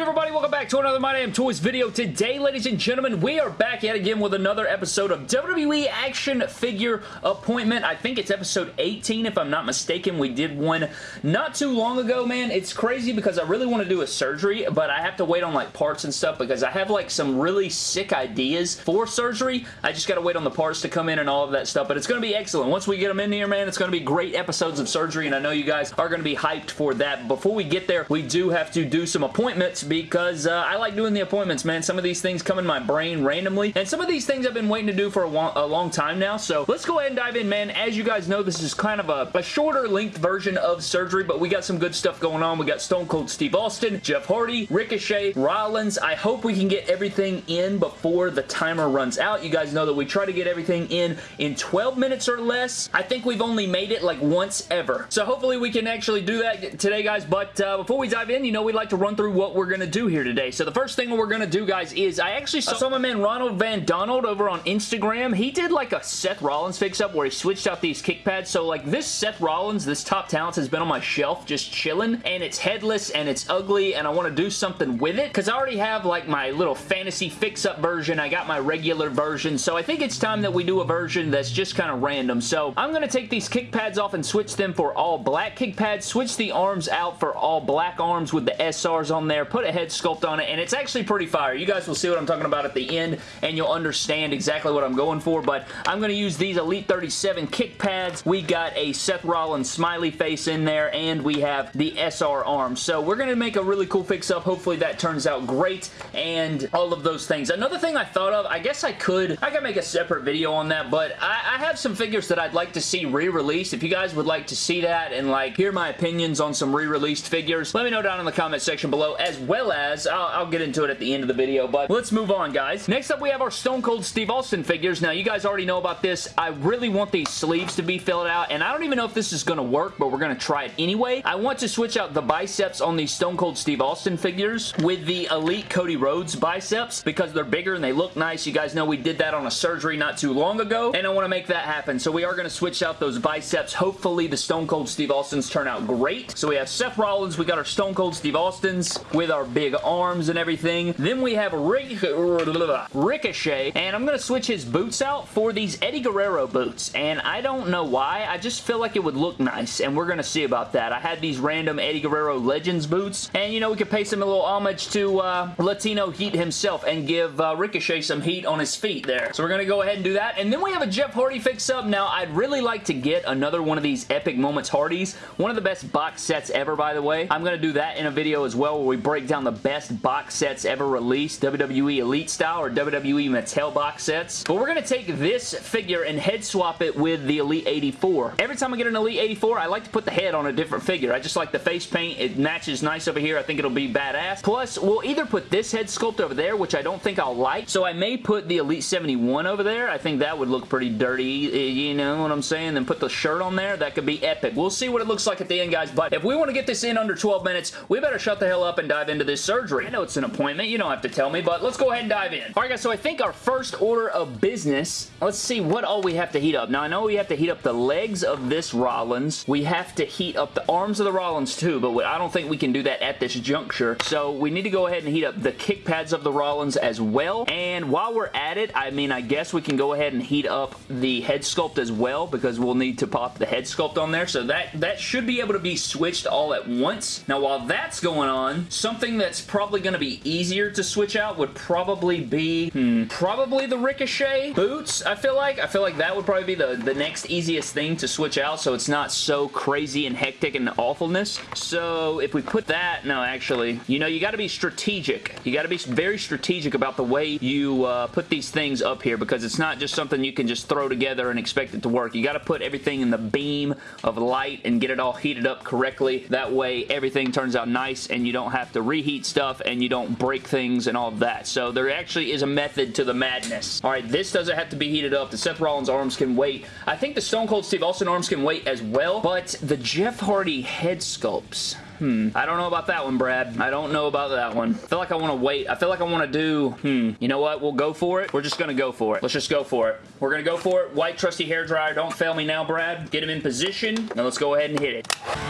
good, everybody? Welcome back to another My Damn Toys video. Today, ladies and gentlemen, we are back yet again with another episode of WWE Action Figure Appointment. I think it's episode 18, if I'm not mistaken. We did one not too long ago, man. It's crazy because I really want to do a surgery, but I have to wait on, like, parts and stuff because I have, like, some really sick ideas for surgery. I just got to wait on the parts to come in and all of that stuff, but it's going to be excellent. Once we get them in here, man, it's going to be great episodes of surgery, and I know you guys are going to be hyped for that. Before we get there, we do have to do some appointments because uh, I like doing the appointments, man. Some of these things come in my brain randomly, and some of these things I've been waiting to do for a, a long time now, so let's go ahead and dive in, man. As you guys know, this is kind of a, a shorter length version of surgery, but we got some good stuff going on. We got Stone Cold Steve Austin, Jeff Hardy, Ricochet, Rollins. I hope we can get everything in before the timer runs out. You guys know that we try to get everything in in 12 minutes or less. I think we've only made it like once ever. So hopefully we can actually do that today, guys. But uh, before we dive in, you know, we'd like to run through what we're going to do here today. So the first thing we're going to do, guys, is I actually saw my man Ronald Van Donald over on Instagram. He did like a Seth Rollins fix-up where he switched out these kick pads. So like this Seth Rollins, this Top Talents has been on my shelf just chilling and it's headless and it's ugly and I want to do something with it because I already have like my little fantasy fix-up version. I got my regular version. So I think it's time that we do a version that's just kind of random. So I'm going to take these kick pads off and switch them for all black kick pads. Switch the arms out for all black arms with the SRs on there. Put head sculpt on it, and it's actually pretty fire. You guys will see what I'm talking about at the end, and you'll understand exactly what I'm going for, but I'm going to use these Elite 37 kick pads. We got a Seth Rollins smiley face in there, and we have the SR arms. So we're going to make a really cool fix-up. Hopefully that turns out great, and all of those things. Another thing I thought of, I guess I could, I could make a separate video on that, but I, I have some figures that I'd like to see re-released. If you guys would like to see that and like hear my opinions on some re-released figures, let me know down in the comment section below as as, I'll, I'll, get into it at the end of the video, but let's move on, guys. Next up, we have our Stone Cold Steve Austin figures. Now, you guys already know about this. I really want these sleeves to be filled out, and I don't even know if this is going to work, but we're going to try it anyway. I want to switch out the biceps on these Stone Cold Steve Austin figures with the Elite Cody Rhodes biceps because they're bigger and they look nice. You guys know we did that on a surgery not too long ago, and I want to make that happen. So we are going to switch out those biceps. Hopefully, the Stone Cold Steve Austins turn out great. So we have Seth Rollins. We got our Stone Cold Steve Austins with our big arms and everything. Then we have Ric Ricochet, and I'm going to switch his boots out for these Eddie Guerrero boots, and I don't know why. I just feel like it would look nice, and we're going to see about that. I had these random Eddie Guerrero Legends boots, and you know, we could pay some a little homage to uh, Latino Heat himself and give uh, Ricochet some heat on his feet there. So we're going to go ahead and do that, and then we have a Jeff Hardy fix-up. Now, I'd really like to get another one of these Epic Moments Hardys. One of the best box sets ever, by the way. I'm going to do that in a video as well where we break down the best box sets ever released, WWE Elite style or WWE Mattel box sets. But we're going to take this figure and head swap it with the Elite 84. Every time I get an Elite 84, I like to put the head on a different figure. I just like the face paint. It matches nice over here. I think it'll be badass. Plus, we'll either put this head sculpt over there, which I don't think I'll like. So I may put the Elite 71 over there. I think that would look pretty dirty. Eh, you know what I'm saying? Then put the shirt on there. That could be epic. We'll see what it looks like at the end, guys. But if we want to get this in under 12 minutes, we better shut the hell up and dive into this surgery. I know it's an appointment. You don't have to tell me, but let's go ahead and dive in. Alright guys, so I think our first order of business, let's see what all we have to heat up. Now I know we have to heat up the legs of this Rollins. We have to heat up the arms of the Rollins too, but I don't think we can do that at this juncture. So we need to go ahead and heat up the kick pads of the Rollins as well. And while we're at it, I mean, I guess we can go ahead and heat up the head sculpt as well because we'll need to pop the head sculpt on there. So that, that should be able to be switched all at once. Now while that's going on, something that's probably going to be easier to switch out would probably be, hmm, probably the Ricochet boots, I feel like. I feel like that would probably be the, the next easiest thing to switch out so it's not so crazy and hectic and awfulness. So if we put that, no, actually, you know, you got to be strategic. You got to be very strategic about the way you uh, put these things up here because it's not just something you can just throw together and expect it to work. You got to put everything in the beam of light and get it all heated up correctly. That way everything turns out nice and you don't have to reheat stuff and you don't break things and all of that. So there actually is a method to the madness. All right, this doesn't have to be heated up. The Seth Rollins arms can wait. I think the Stone Cold Steve Austin arms can wait as well, but the Jeff Hardy head sculpts, Hmm. I don't know about that one, Brad. I don't know about that one. I feel like I want to wait. I feel like I want to do, hmm. You know what? We'll go for it. We're just going to go for it. Let's just go for it. We're going to go for it. White trusty hair dryer. Don't fail me now, Brad. Get him in position. Now let's go ahead and hit it.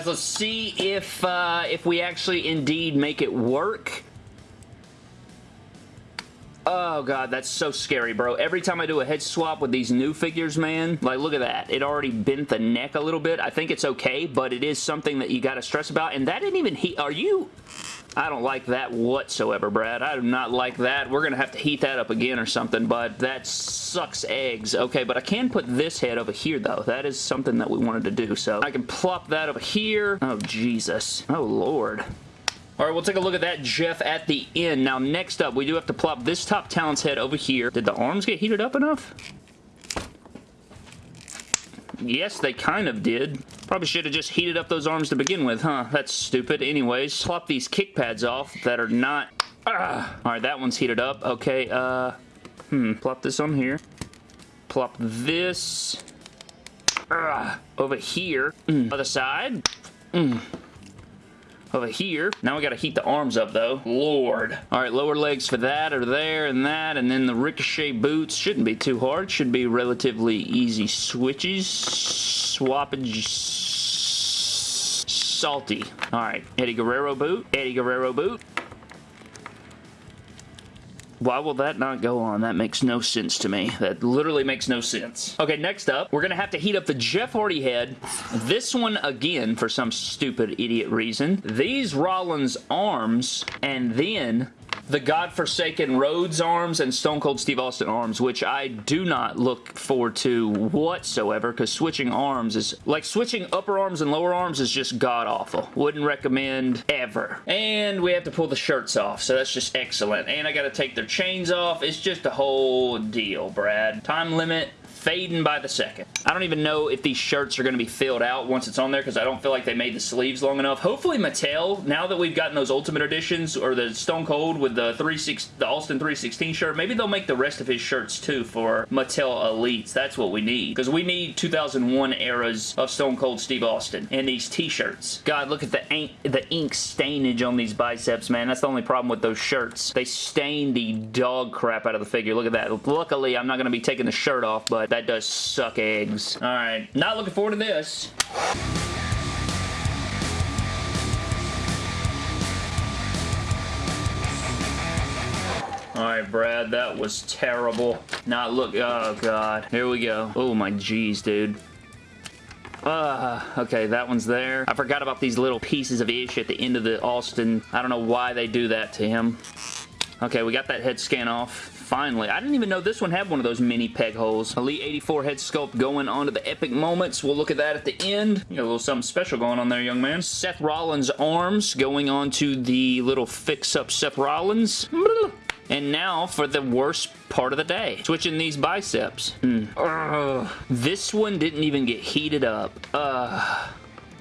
Guys, let's see if, uh, if we actually indeed make it work. Oh god, that's so scary, bro. Every time I do a head swap with these new figures, man, like look at that. It already bent the neck a little bit. I think it's okay, but it is something that you gotta stress about. And that didn't even heat. Are you... I don't like that whatsoever, Brad. I do not like that. We're going to have to heat that up again or something, but that sucks eggs. Okay, but I can put this head over here, though. That is something that we wanted to do, so I can plop that over here. Oh, Jesus. Oh, Lord. All right, we'll take a look at that Jeff at the end. Now, next up, we do have to plop this top talent's head over here. Did the arms get heated up enough? Yes, they kind of did. Probably should have just heated up those arms to begin with, huh? That's stupid. Anyways, plop these kick pads off that are not... Ah. All right, that one's heated up. Okay, uh... Hmm, plop this on here. Plop this... Ah, over here. Mm. Other side. Mm over here. Now we gotta heat the arms up though. Lord. Alright, lower legs for that are there and that, and then the Ricochet boots shouldn't be too hard. Should be relatively easy switches. Swappage salty. Alright, Eddie Guerrero boot. Eddie Guerrero boot. Why will that not go on? That makes no sense to me. That literally makes no sense. Okay, next up, we're going to have to heat up the Jeff Hardy head. This one, again, for some stupid idiot reason. These Rollins arms, and then the godforsaken Rhodes arms and Stone Cold Steve Austin arms, which I do not look forward to whatsoever because switching arms is, like switching upper arms and lower arms is just god-awful. Wouldn't recommend ever. And we have to pull the shirts off, so that's just excellent. And I got to take their chains off. It's just a whole deal, Brad. Time limit, fading by the second. I don't even know if these shirts are going to be filled out once it's on there because I don't feel like they made the sleeves long enough. Hopefully Mattel, now that we've gotten those Ultimate Editions or the Stone Cold with the, 36, the Austin 316 shirt, maybe they'll make the rest of his shirts too for Mattel Elites. That's what we need because we need 2001 eras of Stone Cold Steve Austin and these t-shirts. God, look at the ink, the ink stainage on these biceps, man. That's the only problem with those shirts. They stain the dog crap out of the figure. Look at that. Luckily, I'm not going to be taking the shirt off, but that does suck eggs. Alright, not looking forward to this. Alright, Brad, that was terrible. Not look, oh god. Here we go. Oh my jeez, dude. Uh, okay, that one's there. I forgot about these little pieces of ish at the end of the Austin. I don't know why they do that to him. Okay, we got that head scan off finally. I didn't even know this one had one of those mini peg holes. Elite 84 head sculpt going on to the epic moments. We'll look at that at the end. You got a little something special going on there, young man. Seth Rollins arms going on to the little fix-up Seth Rollins. And now for the worst part of the day. Switching these biceps. Mm. This one didn't even get heated up. Ugh.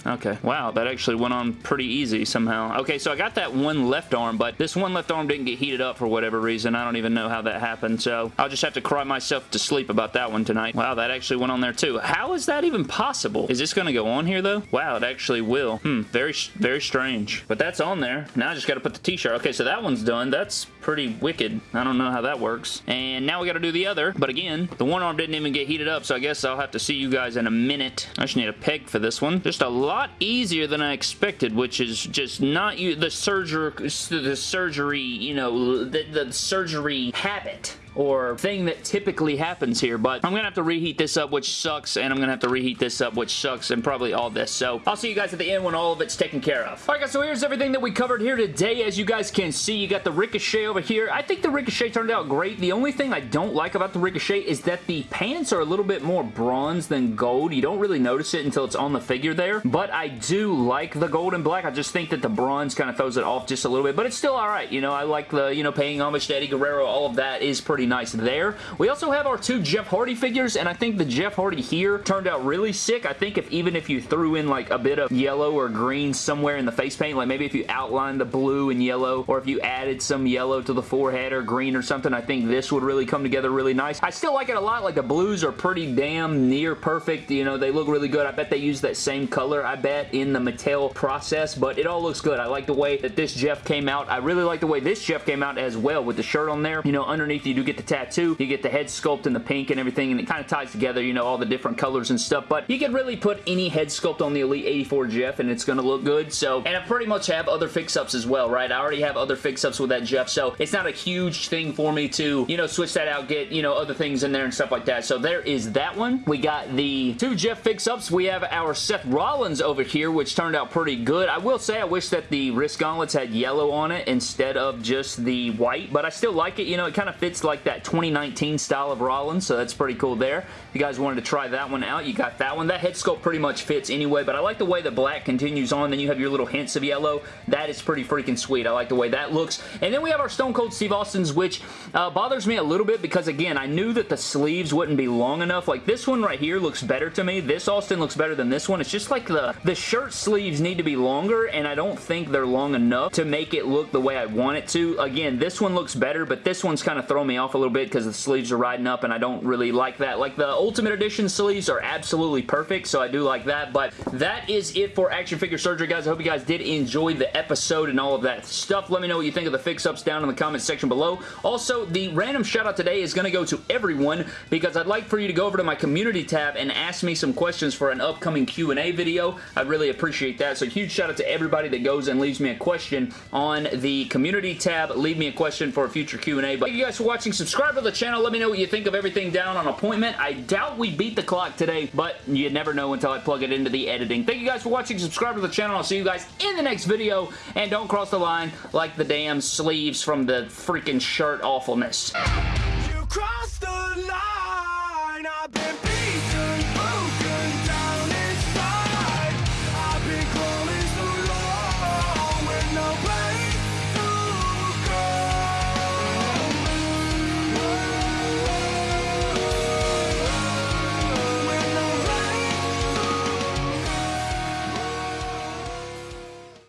Okay. Wow, that actually went on pretty easy somehow. Okay, so I got that one left arm, but this one left arm didn't get heated up for whatever reason. I don't even know how that happened, so I'll just have to cry myself to sleep about that one tonight. Wow, that actually went on there too. How is that even possible? Is this going to go on here, though? Wow, it actually will. Hmm, very, very strange. But that's on there. Now I just got to put the t-shirt. Okay, so that one's done. That's pretty wicked. I don't know how that works. And now we got to do the other, but again, the one arm didn't even get heated up, so I guess I'll have to see you guys in a minute. I just need a peg for this one. Just a lot easier than I expected, which is just not you the surgery, the surgery, you know, the, the surgery habit or thing that typically happens here, but I'm going to have to reheat this up, which sucks, and I'm going to have to reheat this up, which sucks, and probably all this. So I'll see you guys at the end when all of it's taken care of. Alright guys, so here's everything that we covered here today. As you guys can see, you got the Ricochet over here. I think the Ricochet turned out great. The only thing I don't like about the Ricochet is that the pants are a little bit more bronze than gold. You don't really notice it until it's on the figure there, but I do like the gold and black. I just think that the bronze kind of throws it off just a little bit, but it's still alright. You know, I like the, you know, paying homage to Eddie Guerrero. All of that is pretty nice there. We also have our two Jeff Hardy figures, and I think the Jeff Hardy here turned out really sick. I think if even if you threw in like a bit of yellow or green somewhere in the face paint, like maybe if you outlined the blue and yellow, or if you added some yellow to the forehead or green or something, I think this would really come together really nice. I still like it a lot. Like the blues are pretty damn near perfect. You know, they look really good. I bet they use that same color, I bet, in the Mattel process, but it all looks good. I like the way that this Jeff came out. I really like the way this Jeff came out as well with the shirt on there. You know, underneath you do get the tattoo. You get the head sculpt and the pink and everything, and it kind of ties together, you know, all the different colors and stuff. But you could really put any head sculpt on the Elite 84 Jeff, and it's going to look good. So, and I pretty much have other fix-ups as well, right? I already have other fix-ups with that Jeff, so it's not a huge thing for me to, you know, switch that out, get, you know, other things in there and stuff like that. So there is that one. We got the two Jeff fix-ups. We have our Seth Rollins over here, which turned out pretty good. I will say I wish that the wrist gauntlets had yellow on it instead of just the white, but I still like it. You know, it kind of fits like that 2019 style of Rollins, so that's pretty cool there. If you guys wanted to try that one out, you got that one. That head sculpt pretty much fits anyway, but I like the way the black continues on. Then you have your little hints of yellow. That is pretty freaking sweet. I like the way that looks. And then we have our Stone Cold Steve Austin's, which uh, bothers me a little bit because, again, I knew that the sleeves wouldn't be long enough. Like, this one right here looks better to me. This Austin looks better than this one. It's just like the, the shirt sleeves need to be longer, and I don't think they're long enough to make it look the way I want it to. Again, this one looks better, but this one's kind of throwing me off a little bit because the sleeves are riding up, and I don't really like that. Like, the Ultimate Edition sleeves are absolutely perfect, so I do like that, but that is it for Action Figure Surgery, guys. I hope you guys did enjoy the episode and all of that stuff. Let me know what you think of the fix-ups down in the comments section below. Also, the random shout-out today is going to go to everyone because I'd like for you to go over to my community tab and ask me some questions for an upcoming Q&A video. I'd really appreciate that. So huge shout out to everybody that goes and leaves me a question on the community tab. Leave me a question for a future Q&A. But thank you guys for watching. Subscribe to the channel. Let me know what you think of everything down on appointment. I doubt we beat the clock today, but you never know until I plug it into the editing. Thank you guys for watching. Subscribe to the channel. I'll see you guys in the next video. And don't cross the line like the damn sleeves from the freaking shirt awfulness.